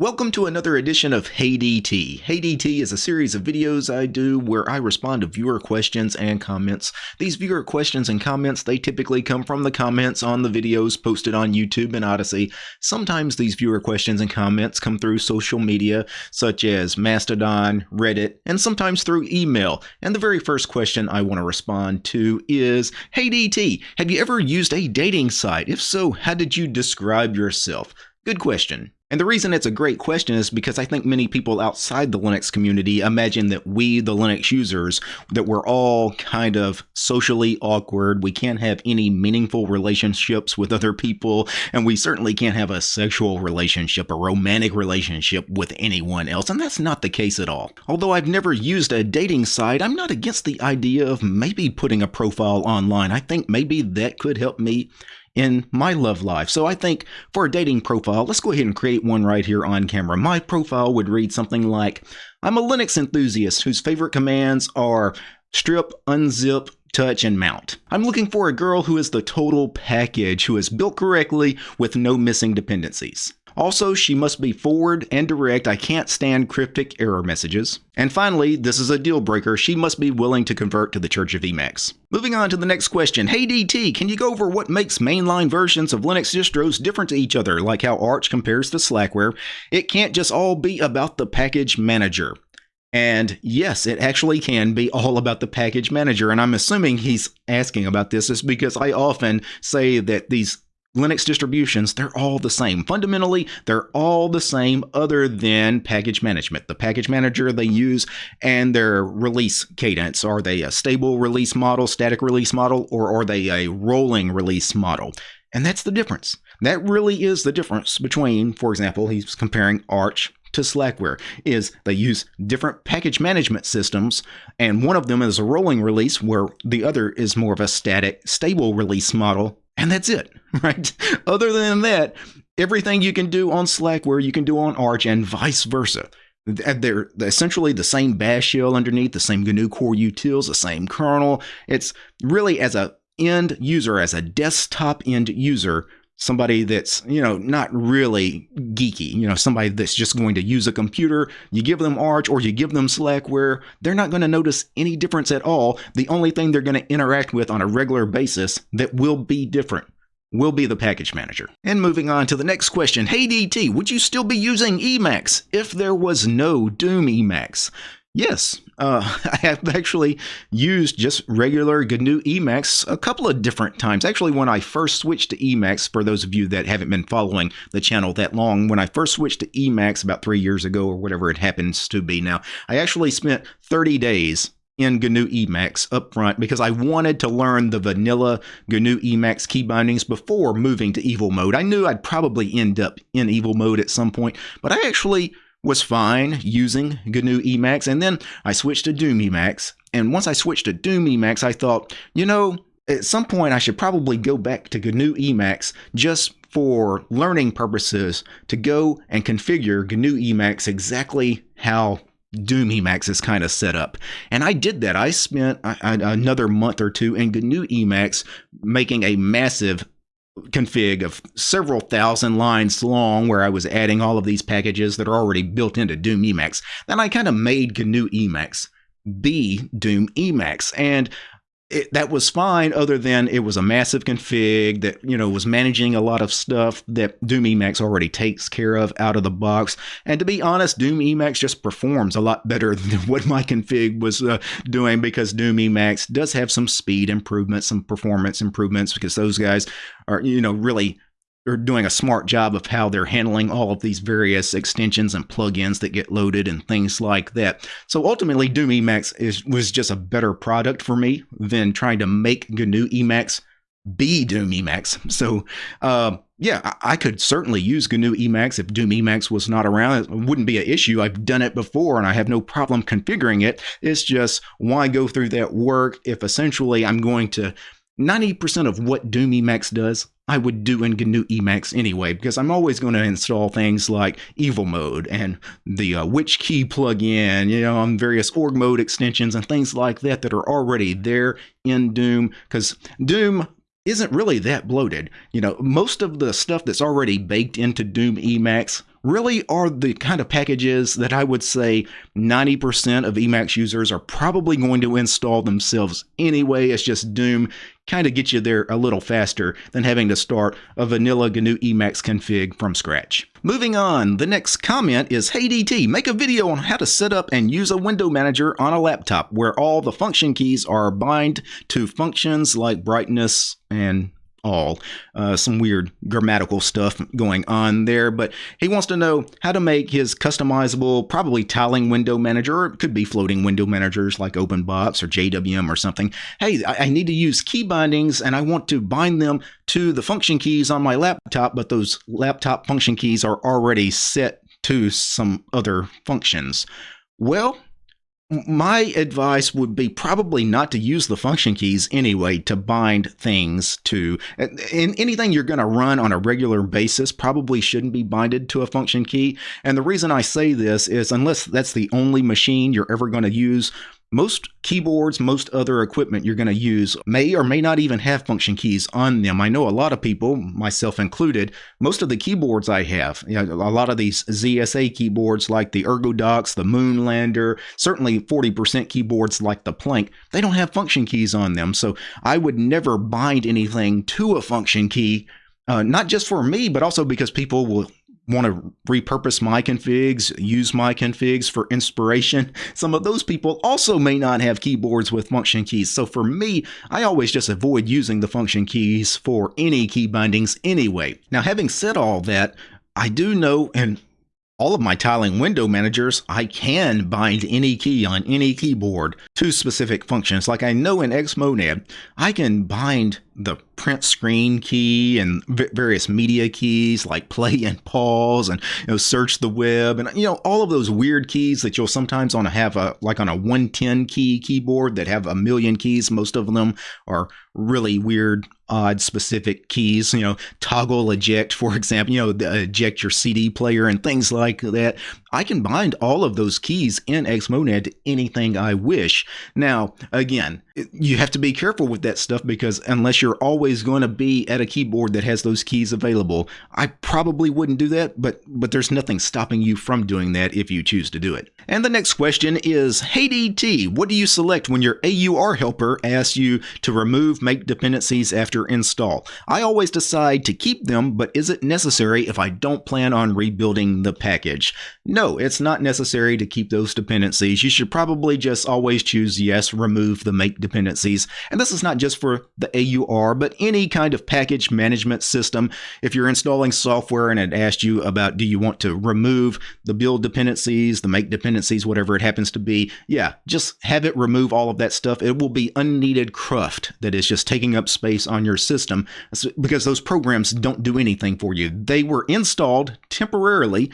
Welcome to another edition of Hey DT. Hey DT is a series of videos I do where I respond to viewer questions and comments. These viewer questions and comments, they typically come from the comments on the videos posted on YouTube and Odysee. Sometimes these viewer questions and comments come through social media such as Mastodon, Reddit, and sometimes through email. And the very first question I want to respond to is, Hey DT, have you ever used a dating site? If so, how did you describe yourself? Good question. And the reason it's a great question is because I think many people outside the Linux community imagine that we, the Linux users, that we're all kind of socially awkward. We can't have any meaningful relationships with other people, and we certainly can't have a sexual relationship, a romantic relationship with anyone else. And that's not the case at all. Although I've never used a dating site, I'm not against the idea of maybe putting a profile online. I think maybe that could help me in my love life. So I think for a dating profile, let's go ahead and create one right here on camera. My profile would read something like, I'm a Linux enthusiast whose favorite commands are strip, unzip, touch, and mount. I'm looking for a girl who is the total package, who is built correctly with no missing dependencies. Also, she must be forward and direct. I can't stand cryptic error messages. And finally, this is a deal breaker. She must be willing to convert to the Church of Emacs. Moving on to the next question. Hey DT, can you go over what makes mainline versions of Linux distros different to each other, like how Arch compares to Slackware? It can't just all be about the package manager. And yes, it actually can be all about the package manager. And I'm assuming he's asking about this is because I often say that these Linux distributions, they're all the same. Fundamentally, they're all the same other than package management. The package manager they use and their release cadence. Are they a stable release model, static release model, or are they a rolling release model? And that's the difference. That really is the difference between, for example, he's comparing Arch to Slackware is they use different package management systems and one of them is a rolling release where the other is more of a static stable release model and that's it, right? Other than that, everything you can do on Slackware, you can do on Arch, and vice versa. They're essentially the same bash shell underneath, the same GNU core utils, the same kernel. It's really as a end user, as a desktop end user, somebody that's you know not really geeky you know somebody that's just going to use a computer you give them arch or you give them slackware they're not going to notice any difference at all the only thing they're going to interact with on a regular basis that will be different will be the package manager. And moving on to the next question. Hey DT, would you still be using Emacs if there was no Doom Emacs? Yes, uh, I have actually used just regular GNU Emacs a couple of different times. Actually, when I first switched to Emacs, for those of you that haven't been following the channel that long, when I first switched to Emacs about three years ago or whatever it happens to be now, I actually spent 30 days in GNU Emacs up front because I wanted to learn the vanilla GNU Emacs key bindings before moving to Evil Mode. I knew I'd probably end up in Evil Mode at some point, but I actually was fine using GNU Emacs, and then I switched to Doom Emacs. And once I switched to Doom Emacs, I thought, you know, at some point I should probably go back to GNU Emacs just for learning purposes to go and configure GNU Emacs exactly how Doom Emacs is kind of set up. And I did that. I spent another month or two in GNU Emacs making a massive config of several thousand lines long where I was adding all of these packages that are already built into Doom Emacs. Then I kind of made GNU Emacs be Doom Emacs. And it, that was fine other than it was a massive config that you know was managing a lot of stuff that doom emacs already takes care of out of the box. And to be honest doom emacs just performs a lot better than what my config was uh, doing because doom emacs does have some speed improvements some performance improvements because those guys are you know really are doing a smart job of how they're handling all of these various extensions and plugins that get loaded and things like that. So ultimately, Doom Emacs is, was just a better product for me than trying to make GNU Emacs be Doom Emacs. So, uh, yeah, I, I could certainly use GNU Emacs if Doom Emacs was not around. It wouldn't be an issue. I've done it before and I have no problem configuring it. It's just why go through that work if essentially I'm going to 90% of what Doom Emacs does, I would do in GNU Emacs anyway, because I'm always going to install things like Evil Mode and the uh, Which Key plugin, you know, on various org mode extensions and things like that that are already there in Doom, because Doom isn't really that bloated. You know, most of the stuff that's already baked into Doom Emacs really are the kind of packages that I would say 90% of Emacs users are probably going to install themselves anyway. It's just Doom kind of get you there a little faster than having to start a vanilla GNU Emacs config from scratch. Moving on, the next comment is Hey DT, make a video on how to set up and use a window manager on a laptop where all the function keys are bind to functions like brightness and all. Uh, some weird grammatical stuff going on there, but he wants to know how to make his customizable, probably tiling window manager, or it could be floating window managers like OpenBox or JWM or something. Hey, I, I need to use key bindings and I want to bind them to the function keys on my laptop, but those laptop function keys are already set to some other functions. Well, my advice would be probably not to use the function keys anyway to bind things to in anything you're going to run on a regular basis probably shouldn't be binded to a function key. And the reason i say this is unless that's the only machine you're ever going to use most keyboards, most other equipment you're going to use may or may not even have function keys on them. I know a lot of people, myself included, most of the keyboards I have, you know, a lot of these ZSA keyboards like the ErgoDox, the Moonlander, certainly 40% keyboards like the Planck, they don't have function keys on them. So I would never bind anything to a function key uh, not just for me, but also because people will want to repurpose my configs, use my configs for inspiration. Some of those people also may not have keyboards with function keys. So for me, I always just avoid using the function keys for any key bindings anyway. Now, having said all that, I do know, and all of my tiling window managers, I can bind any key on any keyboard to specific functions. Like I know in Xmonad, I can bind the print screen key and various media keys like play and pause and you know search the web and you know all of those weird keys that you'll sometimes on a have a like on a 110 key keyboard that have a million keys. Most of them are really weird odd specific keys you know toggle eject for example you know eject your cd player and things like that. I can bind all of those keys in xmonad to anything i wish. Now again you have to be careful with that stuff because unless you're always going to be at a keyboard that has those keys available, I probably wouldn't do that, but but there's nothing stopping you from doing that if you choose to do it. And the next question is, Hey DT, what do you select when your AUR helper asks you to remove make dependencies after install? I always decide to keep them, but is it necessary if I don't plan on rebuilding the package? No, it's not necessary to keep those dependencies. You should probably just always choose yes, remove the make dependencies. And this is not just for the AUR, but any kind of package management system. If you're installing software and it asked you about do you want to remove the build dependencies, the make dependencies, whatever it happens to be, yeah, just have it remove all of that stuff. It will be unneeded cruft that is just taking up space on your system because those programs don't do anything for you. They were installed temporarily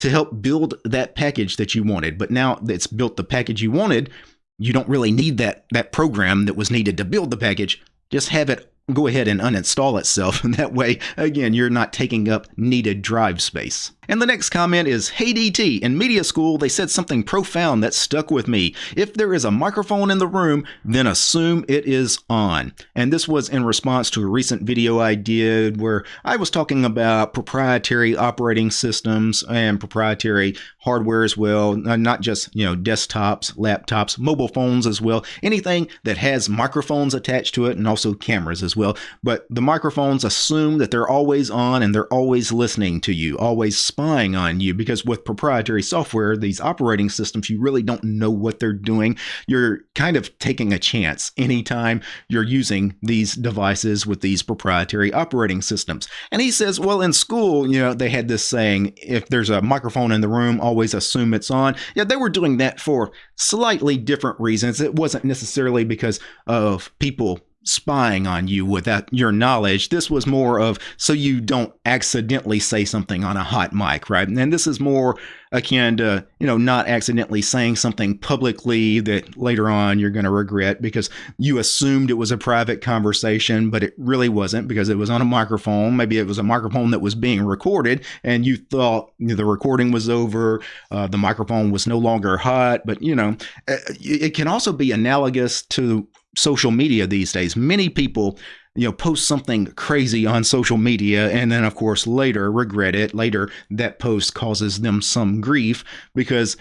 to help build that package that you wanted. But now it's built the package you wanted, you don't really need that that program that was needed to build the package. Just have it go ahead and uninstall itself. And that way, again, you're not taking up needed drive space. And the next comment is Hey DT, in media school, they said something profound that stuck with me. If there is a microphone in the room, then assume it is on. And this was in response to a recent video I did where I was talking about proprietary operating systems and proprietary hardware as well, not just, you know, desktops, laptops, mobile phones as well, anything that has microphones attached to it and also cameras as well. But the microphones assume that they're always on and they're always listening to you, always spying on you because with proprietary software, these operating systems, you really don't know what they're doing. You're kind of taking a chance anytime you're using these devices with these proprietary operating systems. And he says, well, in school, you know, they had this saying, if there's a microphone in the room, always assume it's on. Yeah, they were doing that for slightly different reasons. It wasn't necessarily because of people spying on you without your knowledge. This was more of so you don't accidentally say something on a hot mic, right? And this is more akin to, you know, not accidentally saying something publicly that later on you're going to regret because you assumed it was a private conversation, but it really wasn't because it was on a microphone. Maybe it was a microphone that was being recorded and you thought the recording was over, uh, the microphone was no longer hot. But, you know, uh, it can also be analogous to social media these days. Many people you know post something crazy on social media and then of course later regret it later that post causes them some grief because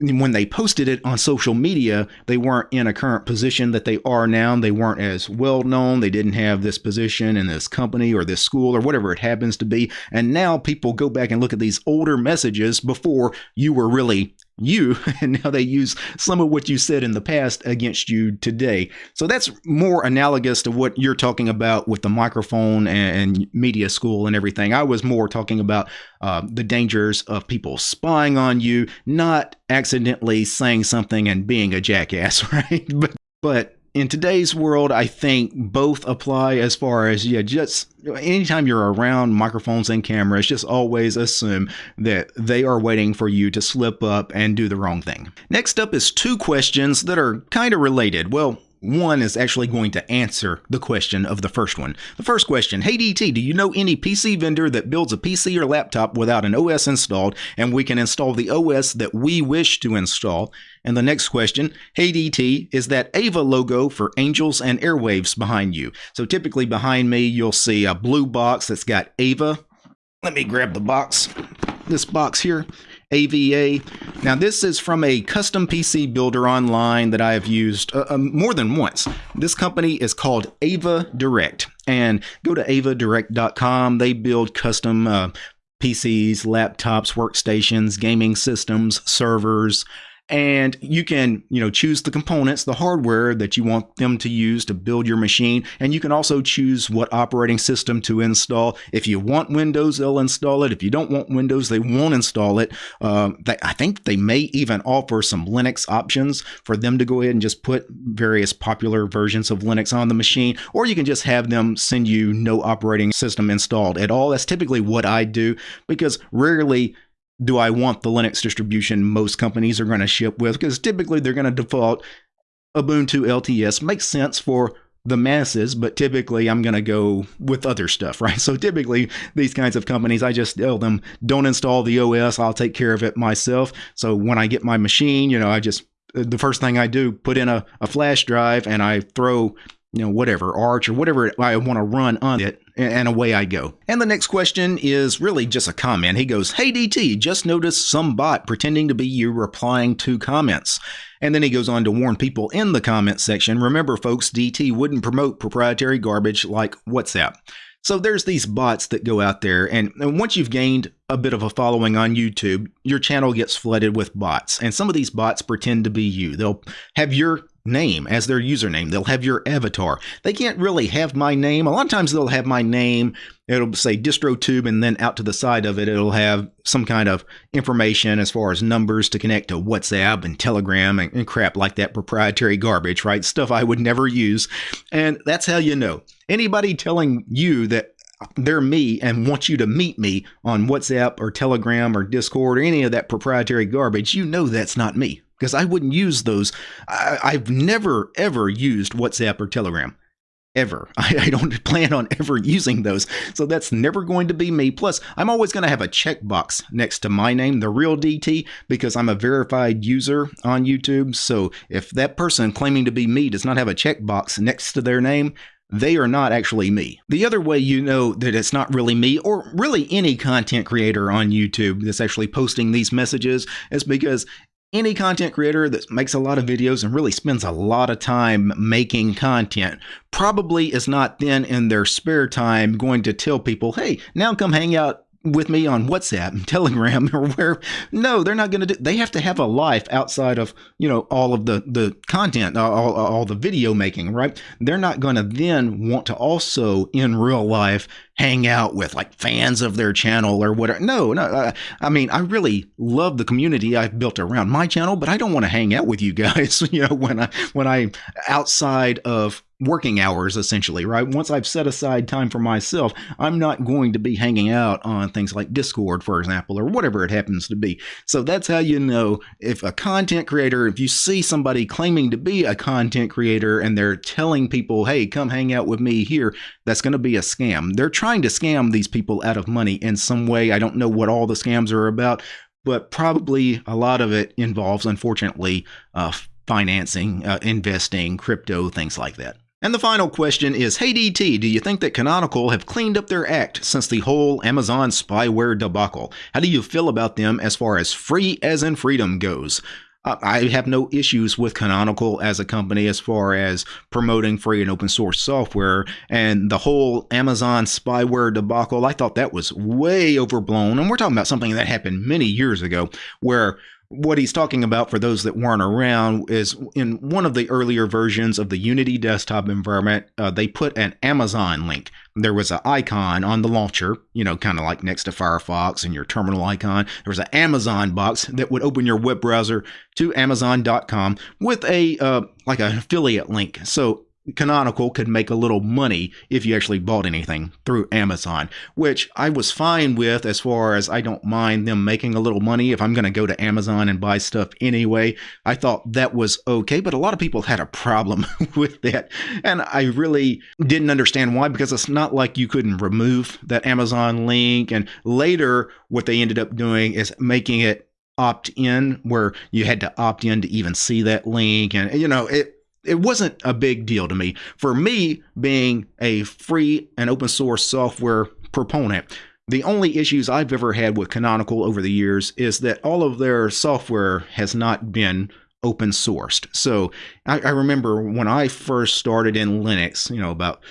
when they posted it on social media, they weren't in a current position that they are now. They weren't as well known. They didn't have this position in this company or this school or whatever it happens to be. And now people go back and look at these older messages before you were really you and now they use some of what you said in the past against you today. So that's more analogous to what you're talking about with the microphone and media school and everything. I was more talking about uh, the dangers of people spying on you not accidentally saying something and being a jackass right? But but in today's world, I think both apply as far as, yeah, just anytime you're around microphones and cameras, just always assume that they are waiting for you to slip up and do the wrong thing. Next up is two questions that are kind of related. Well, one is actually going to answer the question of the first one. The first question Hey DT, do you know any PC vendor that builds a PC or laptop without an OS installed and we can install the OS that we wish to install? And the next question Hey DT, is that Ava logo for Angels and Airwaves behind you? So typically behind me, you'll see a blue box that's got Ava. Let me grab the box. This box here AVA. Now, this is from a custom PC builder online that I have used uh, uh, more than once. This company is called Ava Direct, and go to avadirect.com. They build custom uh, PCs, laptops, workstations, gaming systems, servers, and you can you know choose the components the hardware that you want them to use to build your machine. And you can also choose what operating system to install. If you want windows they'll install it. If you don't want windows they won't install it. Um, they, i think they may even offer some linux options for them to go ahead and just put various popular versions of linux on the machine. Or you can just have them send you no operating system installed at all. That's typically what i do because rarely do I want the Linux distribution most companies are going to ship with? Because typically they're going to default Ubuntu LTS. Makes sense for the masses, but typically I'm going to go with other stuff, right? So typically these kinds of companies, I just tell them, don't install the OS, I'll take care of it myself. So when I get my machine, you know, I just, uh, the first thing I do, put in a, a flash drive and I throw you know, whatever, Arch or whatever I want to run on it, and away I go. And the next question is really just a comment. He goes, Hey DT, just noticed some bot pretending to be you replying to comments. And then he goes on to warn people in the comment section remember, folks, DT wouldn't promote proprietary garbage like WhatsApp. So there's these bots that go out there, and, and, once you've gained a bit of a following on YouTube, your channel gets flooded with bots. And some of these bots pretend to be you. They'll have your name as their username. They'll have your avatar. They can't really have my name. A lot of times they'll have my name. It'll say DistroTube, and then out to the side of it, it'll have some kind of information as far as numbers to connect to WhatsApp and Telegram and, and crap like that proprietary garbage, right? Stuff I would never use. And that's how you know. Anybody telling you that they're me and want you to meet me on WhatsApp or Telegram or Discord or any of that proprietary garbage, you know that's not me because I wouldn't use those. I, have never, ever used WhatsApp or Telegram. Ever. I, I, don't plan on ever using those. So that's never going to be me. Plus, I'm always going to have a checkbox next to my name, the real DT, because I'm a verified user on YouTube. So if that person claiming to be me does not have a checkbox next to their name, they are not actually me. The other way you know that it's not really me, or really any content creator on YouTube that's actually posting these messages, is because any content creator that makes a lot of videos and really spends a lot of time making content probably is not then in their spare time going to tell people, hey, now come hang out with me on WhatsApp and Telegram or where no they're not going to do they have to have a life outside of you know all of the the content all, all the video making right they're not going to then want to also in real life hang out with like fans of their channel or whatever. No, no. Uh, I mean, I really love the community I've built around my channel, but I don't want to hang out with you guys. You know, when I when I outside of working hours essentially right? Once i've set aside time for myself i'm not going to be hanging out on things like discord for example or whatever it happens to be. So that's how you know if a content creator if you see somebody claiming to be a content creator and they're telling people hey come hang out with me here that's going to be a scam. They're trying to scam these people out of money in some way. I don't know what all the scams are about but probably a lot of it involves unfortunately uh, financing uh, investing crypto things like that And the final question is Hey DT, do you think that Canonical have cleaned up their act since the whole Amazon spyware debacle? How do you feel about them as far as free as in freedom goes? Uh, I have no issues with Canonical as a company as far as promoting free and open source software. And the whole Amazon spyware debacle, I thought that was way overblown. And we're talking about something that happened many years ago where what he's talking about for those that weren't around is in one of the earlier versions of the Unity desktop environment, uh, they put an Amazon link. There was an icon on the launcher, you know, kind of like next to Firefox and your terminal icon. There was an Amazon box that would open your web browser to Amazon.com with a uh, like an affiliate link. So Canonical could make a little money if you actually bought anything through Amazon, which I was fine with as far as I don't mind them making a little money if I'm going to go to Amazon and buy stuff anyway. I thought that was okay, but a lot of people had a problem with that. And I really didn't understand why because it's not like you couldn't remove that Amazon link. And later, what they ended up doing is making it opt in where you had to opt in to even see that link and you know it it wasn't a big deal to me. For me, being a free and open source software proponent, the only issues I've ever had with Canonical over the years is that all of their software has not been open sourced. So I, I remember when I first started in Linux, you know, about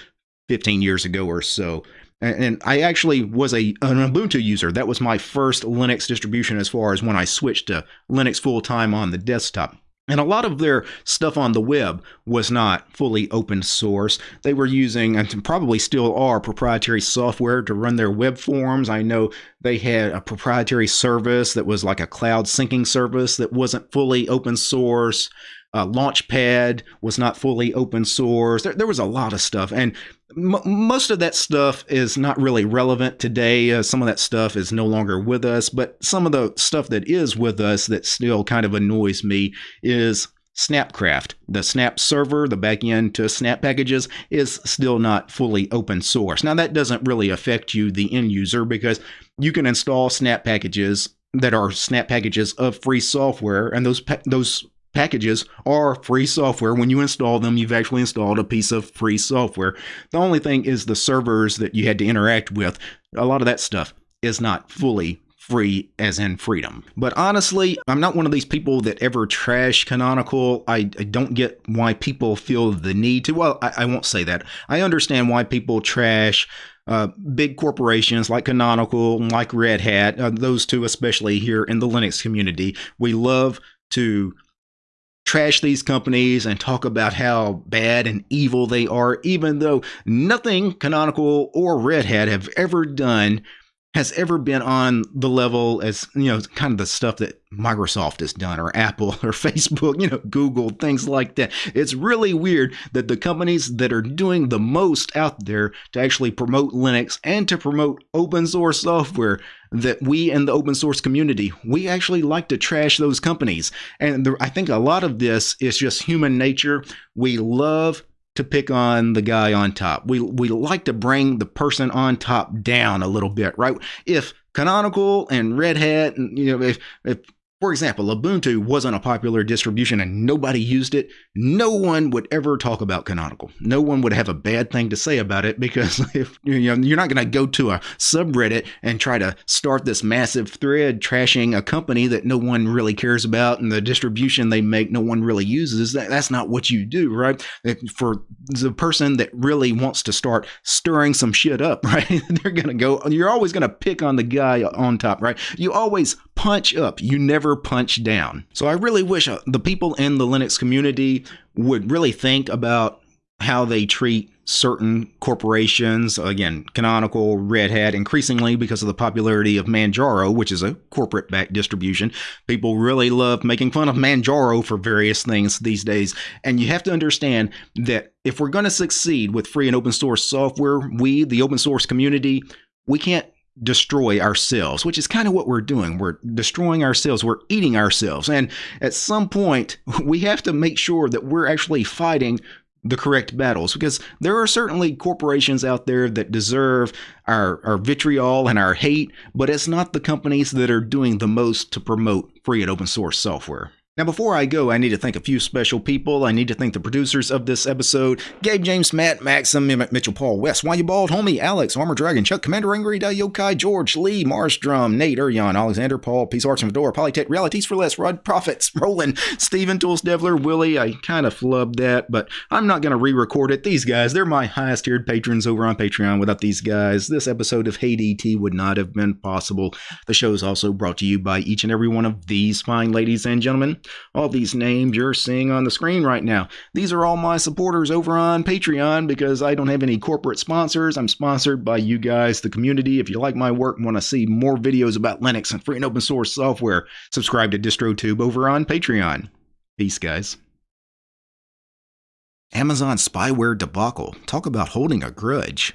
15 years ago or so, and I actually was a an Ubuntu user. That was my first Linux distribution as far as when I switched to Linux full time on the desktop. And a lot of their stuff on the web was not fully open source. They were using, and probably still are, proprietary software to run their web forms. I know they had a proprietary service that was like a cloud syncing service that wasn't fully open source. Uh, Launchpad was not fully open source. There, there was a lot of stuff. And m- most of that stuff is not really relevant today. Uh, some of that stuff is no longer with us. But some of the stuff that is with us that still kind of annoys me is Snapcraft. The Snap server, the backend to Snap packages, is still not fully open source. Now, that doesn't really affect you, the end user, because you can install Snap packages that are Snap packages of free software, and those pa- those packages are free software. When you install them, you've actually installed a piece of free software. The only thing is the servers that you had to interact with. A lot of that stuff is not fully free as in freedom. But honestly, I'm not one of these people that ever trash Canonical. I, I don't get why people feel the need to. Well, I, I won't say that. I understand why people trash uh, big corporations like Canonical, like Red Hat, uh, those two especially here in the Linux community. We love to trash these companies and talk about how bad and evil they are, even though nothing Canonical or Red Hat have ever done has ever been on the level as you know kind of the stuff that Microsoft has done or Apple or Facebook, you know, Google, things like that. It's really weird that the companies that are doing the most out there to actually promote Linux and to promote open source software that we in the open source community, we actually like to trash those companies. And I think a lot of this is just human nature. We love to pick on the guy on top. We we like to bring the person on top down a little bit, right? If Canonical and Red Hat, and you know, if if for example, Ubuntu wasn't a popular distribution and nobody used it, no one would ever talk about Canonical. No one would have a bad thing to say about it because if you know you're not going to go to a subreddit and try to start this massive thread trashing a company that no one really cares about and the distribution they make no one really uses. That, that's not what you do, right? For the person that really wants to start stirring some shit up, right? They're going to go. You're always going to pick on the guy on top, right? You always punch up. You never punch down. So I really wish uh, the people in the Linux community would really think about how they treat certain corporations. Again, Canonical, Red Hat, increasingly because of the popularity of Manjaro, which is a corporate backed distribution. People really love making fun of Manjaro for various things these days. And you have to understand that if we're going to succeed with free and open source software, we, the open source community, we can't destroy ourselves, which is kind of what we're doing. We're destroying ourselves, we're eating ourselves. And at some point, we have to make sure that we're actually fighting the correct battles because there are certainly corporations out there that deserve our, our vitriol and our hate, but it's not the companies that are doing the most to promote free and open source software. Now, before I go, I need to thank a few special people. I need to thank the producers of this episode Gabe James, Matt, Maxim, Emmett Mitchell, Paul West, Why You Bald, Homie, Alex, Armor Dragon, Chuck, Commander Angry, Yokai, George, Lee, Mars Drum, Nate, Urion, Alexander, Paul, Peace Arts and Fedora, Polytech, Realities for Less, Rod Profits, Roland, Steven, Tools Devler, Willie. I kind of flubbed that, but I'm not going to re record it. These guys, they're my highest tiered patrons over on Patreon. Without these guys, this episode of Hey DT would not have been possible. The show is also brought to you by each and every one of these fine ladies and gentlemen. All these names you're seeing on the screen right now. These are all my supporters over on Patreon because I don't have any corporate sponsors. I'm sponsored by you guys, the community. If you like my work and want to see more videos about Linux and free and open source software, subscribe to DistroTube over on Patreon. Peace, guys. Amazon spyware debacle. Talk about holding a grudge.